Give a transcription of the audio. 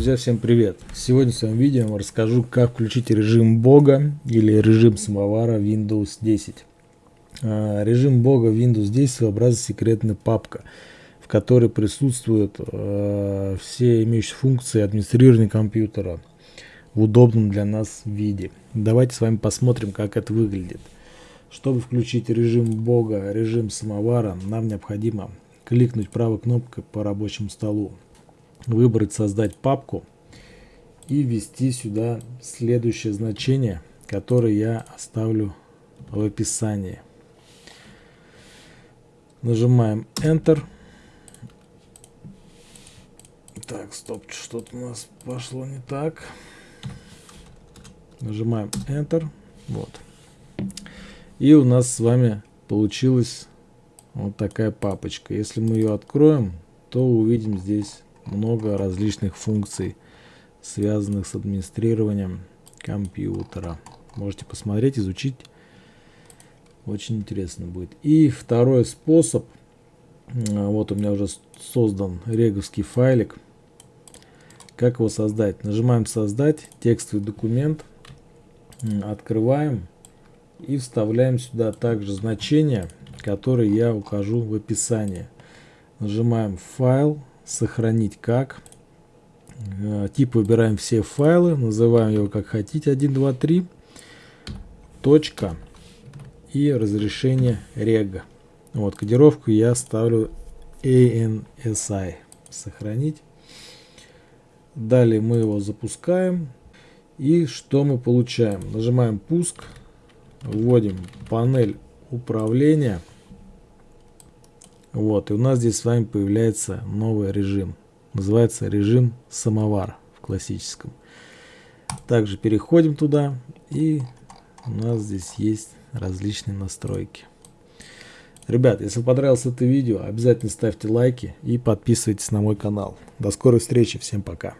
Друзья, всем привет! Сегодня в своем видео расскажу, как включить режим бога или режим самовара Windows 10. А, режим бога Windows 10 своеобразная секретная папка, в которой присутствуют а, все имеющие функции администрирования компьютера в удобном для нас виде. Давайте с вами посмотрим, как это выглядит. Чтобы включить режим бога, режим самовара, нам необходимо кликнуть правой кнопкой по рабочему столу выбрать создать папку и ввести сюда следующее значение, которое я оставлю в описании. Нажимаем Enter. Так, стоп, что-то у нас пошло не так. Нажимаем Enter. Вот. И у нас с вами получилась вот такая папочка. Если мы ее откроем, то увидим здесь много различных функций, связанных с администрированием компьютера. Можете посмотреть, изучить. Очень интересно будет. И второй способ. Вот у меня уже создан реговский файлик. Как его создать? Нажимаем создать, текстовый документ, открываем и вставляем сюда также значение, которое я укажу в описании. Нажимаем файл, сохранить как. Э, тип выбираем все файлы, называем его как хотите, 1, 2, 3, точка и разрешение рега. Вот, кодировку я ставлю ANSI, сохранить. Далее мы его запускаем. И что мы получаем? Нажимаем пуск, вводим панель управления. Вот, и у нас здесь с вами появляется новый режим. Называется режим самовар в классическом. Также переходим туда, и у нас здесь есть различные настройки. Ребят, если понравилось это видео, обязательно ставьте лайки и подписывайтесь на мой канал. До скорой встречи, всем пока.